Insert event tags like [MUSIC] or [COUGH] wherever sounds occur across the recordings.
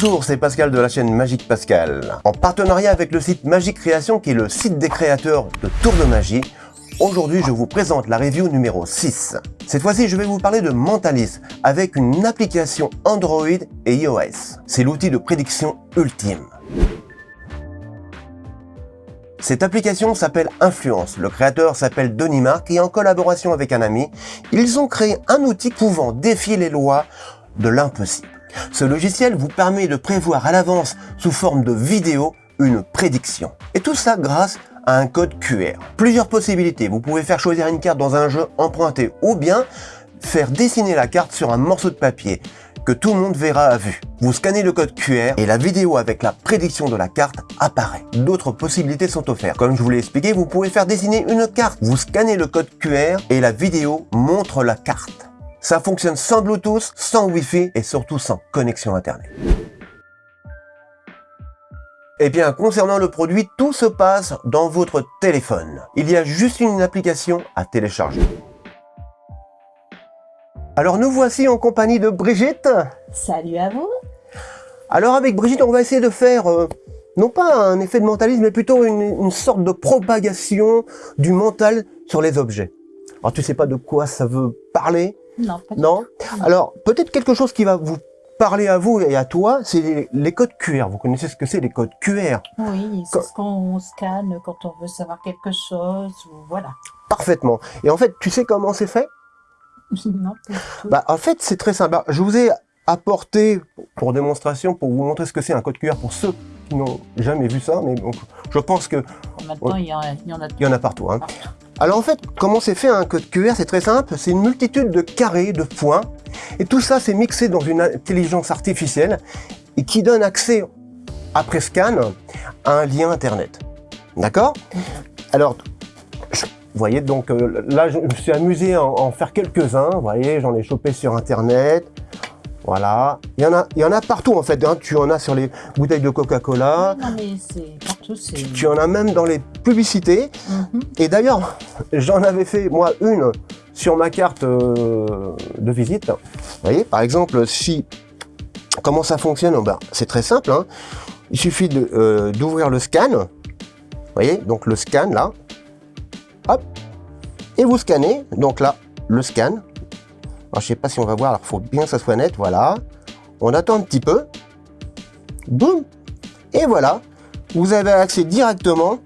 Bonjour, c'est Pascal de la chaîne Magique Pascal. En partenariat avec le site Magique Création, qui est le site des créateurs de tours de magie, aujourd'hui je vous présente la review numéro 6. Cette fois-ci, je vais vous parler de Mentalis, avec une application Android et iOS. C'est l'outil de prédiction ultime. Cette application s'appelle Influence. Le créateur s'appelle Denis Marc et en collaboration avec un ami, ils ont créé un outil pouvant défier les lois de l'impossible. Ce logiciel vous permet de prévoir à l'avance sous forme de vidéo une prédiction. Et tout ça grâce à un code QR. Plusieurs possibilités. Vous pouvez faire choisir une carte dans un jeu emprunté ou bien faire dessiner la carte sur un morceau de papier que tout le monde verra à vue. Vous scannez le code QR et la vidéo avec la prédiction de la carte apparaît. D'autres possibilités sont offertes. Comme je vous l'ai expliqué, vous pouvez faire dessiner une carte. Vous scannez le code QR et la vidéo montre la carte. Ça fonctionne sans Bluetooth, sans Wi-Fi et surtout sans connexion Internet. Eh bien, concernant le produit, tout se passe dans votre téléphone. Il y a juste une application à télécharger. Alors nous voici en compagnie de Brigitte. Salut à vous. Alors avec Brigitte, on va essayer de faire, euh, non pas un effet de mentalisme, mais plutôt une, une sorte de propagation du mental sur les objets. Alors tu sais pas de quoi ça veut parler, non, pas non Alors, peut-être quelque chose qui va vous parler à vous et à toi, c'est les, codes QR. Vous connaissez ce que c'est les codes QR Oui, c'est ce qu'on scanne quand on veut savoir quelque chose, voilà. Parfaitement. Et en fait, tu sais comment c'est fait? [LAUGHS] Non, Bah, en fait, c'est très simple. Je vous ai apporté, pour démonstration, pour vous montrer ce que c'est un code QR pour ceux qui n'ont jamais vu ça, mais je pense que... Maintenant, il, y en a, il y en a partout. Hein. Alors en fait, comment c'est fait un code QR C'est très simple, c'est une multitude de carrés, de points, et tout ça c'est mixé dans une intelligence artificielle et qui donne accès, après scan, à un lien internet. D'accord? Alors, vous voyez, donc euh, là je me suis amusé à en faire quelques-uns, vous voyez, j'en ai chopé sur internet, voilà. Il y en a, il y en a partout en fait. Hein. Tu en as sur les bouteilles de Coca-Cola. Non, mais c'est partout. Tu, en as même dans les publicités. Mhm. Et d'ailleurs, j'en avais fait moi une sur ma carte euh, de visite. Vous voyez, par exemple, si comment ça fonctionne? Ben, C'est très simple. Hein. Il suffit euh, d'ouvrir le scan. Vous voyez, donc le scan là. Hop. Et vous scannez. Donc là, le scan. Alors, je sais pas si on va voir, alors faut bien que ça soit net, voilà. On attend un petit peu. Boum Et voilà, vous avez accès directement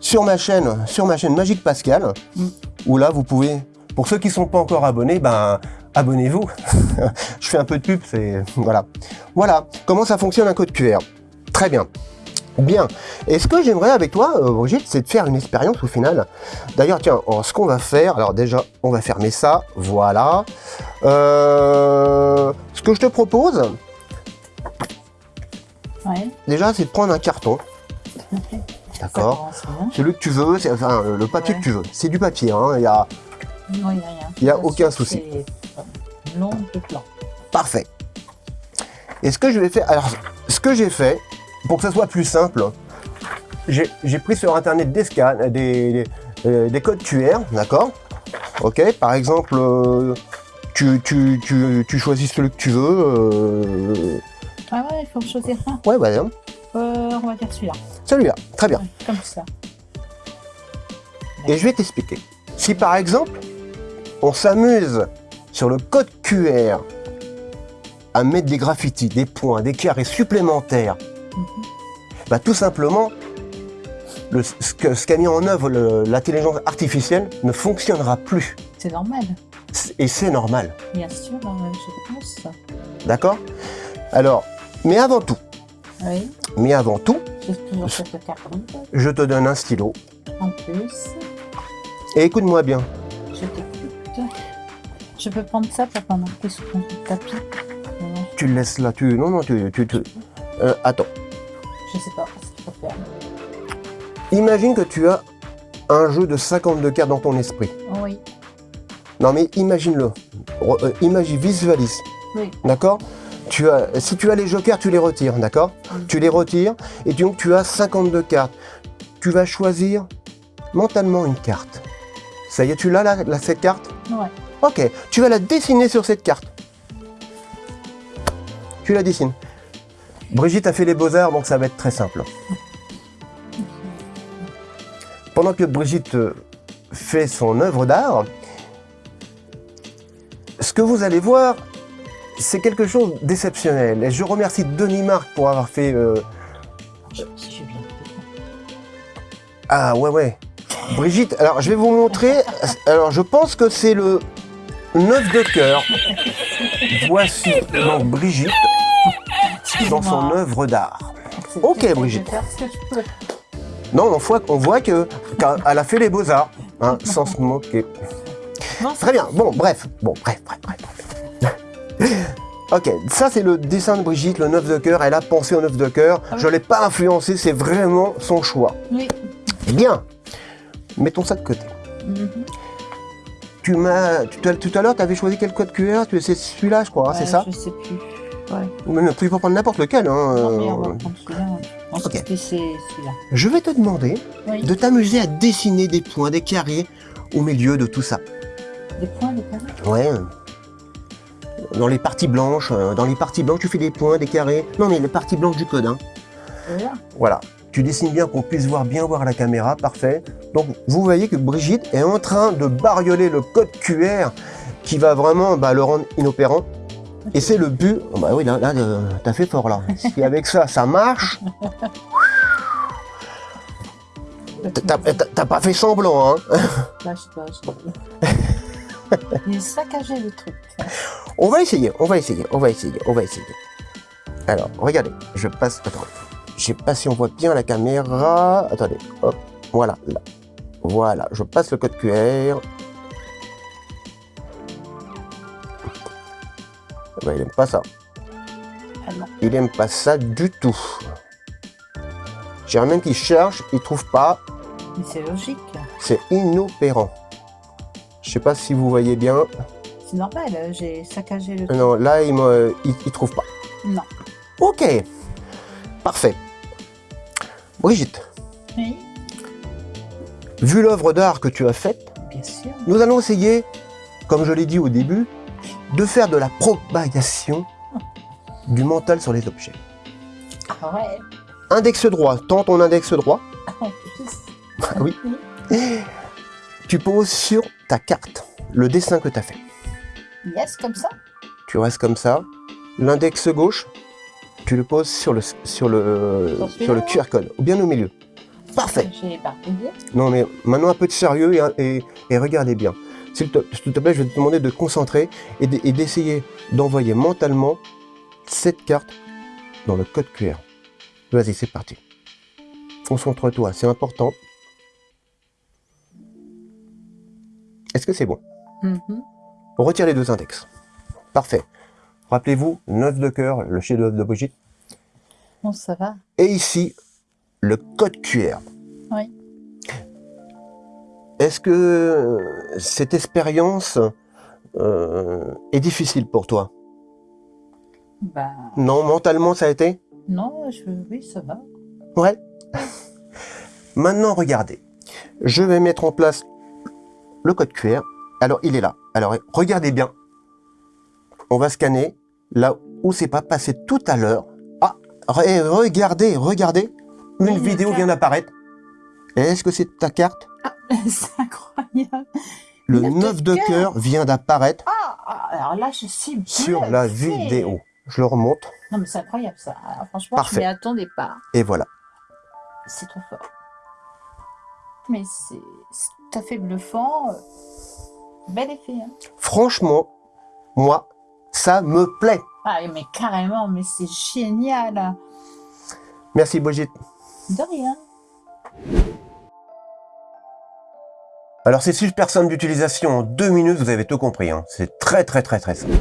sur ma chaîne, sur ma chaîne Magique Pascal, mm. où là, vous pouvez, pour ceux qui ne sont pas encore abonnés, ben, abonnez-vous. [LAUGHS] je fais un peu de pub, c'est... Voilà. Voilà, comment ça fonctionne un code QR. Très bien. Bien. Et ce que j'aimerais avec toi, euh, Brigitte, c'est de faire une expérience au final? D'ailleurs, tiens, ce qu'on va faire, alors déjà, on va fermer ça, voilà. Euh, ce que je te propose, déjà, c'est de prendre un carton. D'accord Celui que tu veux, enfin, le papier que tu veux. C'est du papier, hein, il n'y a, il y a aucun souci. Long de plan. Parfait. Et ce que je vais faire, alors, ce que j'ai fait, pour que ça soit plus simple, j'ai pris sur internet des scans, des, des, des codes QR, d'accord? Ok, par exemple, euh, tu, tu, tu, tu, choisis celui que tu veux. Euh... Ah ouais, il faut choisir un Ouais. Euh, on va dire celui-là. Celui-là, très bien. comme ça. Et je vais t'expliquer. Si par exemple, on s'amuse sur le code QR à mettre des graffitis, des points, des carrés supplémentaires bah, Tout simplement, le, ce qu'a mis en œuvre l'intelligence artificielle ne fonctionnera plus. C'est normal. Et c'est normal. Bien sûr, euh, je pense. D'accord? Alors, mais avant tout, oui. mais avant tout, je te donne un stylo. En plus. Et écoute-moi bien. Je t'écoute. Je peux prendre ça pour pas marquer sur ton tapis. Tu le laisses là, tu... Non, non, tu... tu, tu... Euh, attends. Je sais pas ce qu'il faut faire. Imagine que tu as un jeu de 52 cartes dans ton esprit. Oui. Non mais imagine-le. Euh, imagine, visualise. Oui. D'accord? Tu as, Si tu as les jokers, tu les retires, d'accord? Tu les retires et donc tu as 52 cartes. Tu vas choisir mentalement une carte. Ça y est, tu l'as là, cette carte? Ouais. Ok, tu vas la dessiner sur cette carte. Tu la dessines. Brigitte a fait les beaux-arts, donc ça va être très simple. Pendant que Brigitte euh, fait son œuvre d'art, ce que vous allez voir, c'est quelque chose d'exceptionnel. Et je remercie Denis Marc pour avoir fait... euh. Ah ouais, ouais. Brigitte, alors je vais vous montrer. Alors je pense que c'est le 9 de cœur. Voici donc Brigitte dans son œuvre d'art. Ok, Brigitte. faire ce que je peux. Non, on voit, on voit que qu'elle a fait les beaux-arts, hein, [LAUGHS] sans se moquer. Non, Très bien, bon, bref, bon, bref, bref, bref. ok, ça c'est le dessin de Brigitte, le 9 de cœur, elle a pensé au 9 de cœur, Ah oui. je l'ai pas influencé, c'est vraiment son choix. Oui. Bien, mettons ça de côté. Mhm. Tu m'as, tout à, l'heure, tu avais choisi quel code QR, tu c'est celui-là, je crois, hein, c'est ça? Je sais plus. Ouais. Mais tu peux prendre n'importe lequel. Hein, Non, mais on va prendre celui-là. Je c'est celui-là. Vais te demander Oui. de t'amuser à dessiner des points, des carrés au milieu de tout ça. Des points, des carrés? Ouais. Dans les parties blanches, euh, dans les parties blanches, tu fais des points, des carrés. Non, mais les parties blanches du code. Hein. Voilà. Voilà. Tu dessines bien qu'on puisse voir bien voir la caméra, parfait. Donc vous voyez que Brigitte est en train de barioler le code QR qui va vraiment bah, le rendre inopérant. Et c'est le but. Oh, bah oui, là, là euh, t'as fait fort là. [LAUGHS] Si avec ça, ça marche, [LAUGHS] t'as- pas fait semblant, hein. Là, je. Il est saccagé le truc. On va essayer, on va essayer, on va essayer, on va essayer. Alors, regardez, je passe. Attends, je sais pas si on voit bien la caméra. Attendez, hop, voilà, là. Voilà, je passe le code QR. Ben, il aime pas ça. Ah non. Il aime pas ça du tout. J'ai même qui cherche, il trouve pas. Mais c'est logique. C'est inopérant. Je sais pas si vous voyez bien. C'est normal, euh, j'ai saccagé le truc. Non, là, il, il trouve pas. Non. Ok, parfait. Brigitte, Oui, vu l'œuvre d'art que tu as faite, bien sûr. nous allons essayer, comme je l'ai dit au début, de faire de la propagation du mental sur les objets. Ah ouais. Index droit, tends ton index droit, plus. Ah oui. tu poses sur ta carte le dessin que tu as fait. Yes, comme ça. Tu restes comme ça. L'index gauche, tu le poses sur le, sur le, Sur le QR code, ou bien au milieu. Parfait. Non, mais maintenant un peu de sérieux et, et- et regardez bien. S'il te, te plaît, je vais te demander de te concentrer et d'essayer d'envoyer mentalement cette carte dans le code QR. Vas-y, c'est parti. Concentre-toi, c'est important. Est-ce que c'est bon? Mhm. On retire les deux index. Parfait. Rappelez-vous, 9 de cœur, le chef-d'œuvre de Brigitte. Bon, ça va. Et ici, le code QR. Oui. Est-ce que euh, cette expérience euh, est difficile pour toi? Bah, Non, mentalement ça a été? Non, je... oui, ça va. Ouais. [LAUGHS] Maintenant, regardez. Je vais mettre en place le code QR. Alors, il est là. Alors, regardez bien. On va scanner là où c'est pas passé tout à l'heure. Ah, re- regardez, regardez. Une Oui, vidéo vient d'apparaître. Est-ce que c'est ta carte [LAUGHS] c'est incroyable. Le Le 9 de cœur. vient d'apparaître Ah, alors là, je suis sur la vidéo. Je le remonte Non, mais c'est incroyable ça. Alors, franchement, Parfait. je m'y attendais pas. et voilà. C'est trop fort. Mais c'est tout à fait bluffant. Bel effet. Hein. Franchement, moi, ça me plaît. Ah, mais carrément, mais c'est génial. Merci Brigitte. De rien. Alors c'est super simple d'utilisation, en deux minutes vous avez tout compris, hein. c'est très très très très simple.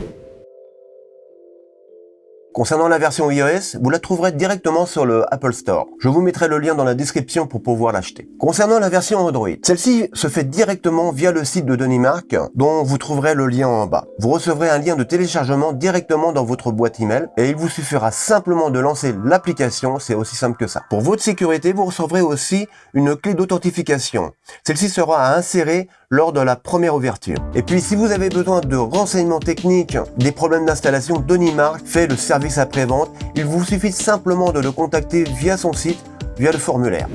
Concernant la version iOS, vous la trouverez directement sur le Apple Store. Je vous mettrai le lien dans la description pour pouvoir l'acheter. Concernant la version Android, celle-ci se fait directement via le site de Denis Marc, dont vous trouverez le lien en bas. Vous recevrez un lien de téléchargement directement dans votre boîte email et il vous suffira simplement de lancer l'application, c'est aussi simple que ça. Pour votre sécurité, vous recevrez aussi une clé d'authentification. Celle-ci sera à insérer lors de la première ouverture. Et puis si vous avez besoin de renseignements techniques, des problèmes d'installation, Denis Marc fait le service après-vente. Il vous suffit simplement de le contacter via son site, via le formulaire.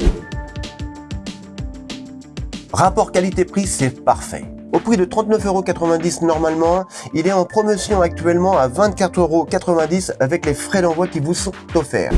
Rapport qualité-prix, c'est parfait. Au prix de 39,90€ normalement, il est en promotion actuellement à 24,90€ avec les frais d'envoi qui vous sont offerts.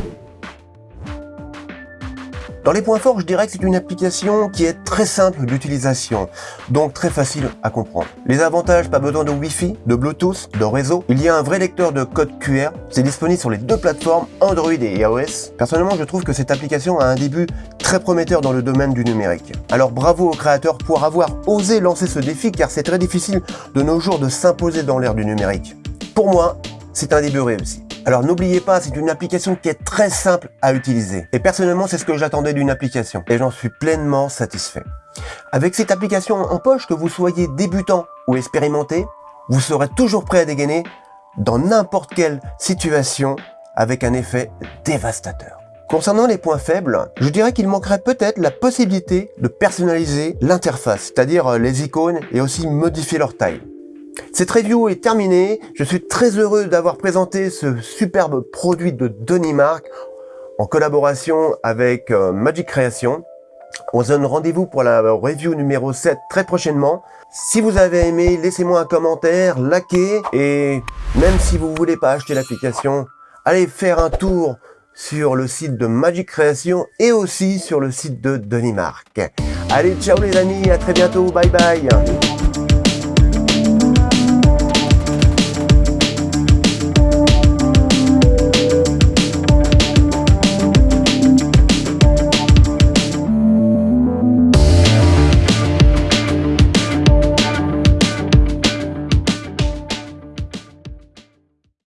Dans les points forts, je dirais que c'est une application qui est très simple d'utilisation, donc très facile à comprendre. Les avantages, pas besoin de Wi-Fi, de Bluetooth, de réseau. Il y a un vrai lecteur de code QR. C'est disponible sur les deux plateformes Android et iOS. Personnellement, je trouve que cette application a un début très prometteur dans le domaine du numérique. Alors bravo aux créateurs pour avoir osé lancer ce défi car c'est très difficile de nos jours de s'imposer dans l'ère du numérique. Pour moi, c'est un début réussi. Alors n'oubliez pas, c'est une application qui est très simple à utiliser. Et personnellement, c'est ce que j'attendais d'une application. Et j'en suis pleinement satisfait. Avec cette application en poche, que vous soyez débutant ou expérimenté, vous serez toujours prêt à dégainer dans n'importe quelle situation avec un effet dévastateur. Concernant les points faibles, je dirais qu'il manquerait peut-être la possibilité de personnaliser l'interface, c'est-à-dire les icônes et aussi modifier leur taille. Cette review est terminée. Je suis très heureux d'avoir présenté ce superbe produit de Denis Mark en collaboration avec euh, Magic Creation. On se donne rendez-vous pour la review numéro 7 très prochainement. Si vous avez aimé, laissez-moi un commentaire, likez et même si vous voulez pas acheter l'application, allez faire un tour sur le site de Magic Creation et aussi sur le site de Denis Mark. Allez, ciao les amis, à très bientôt, bye bye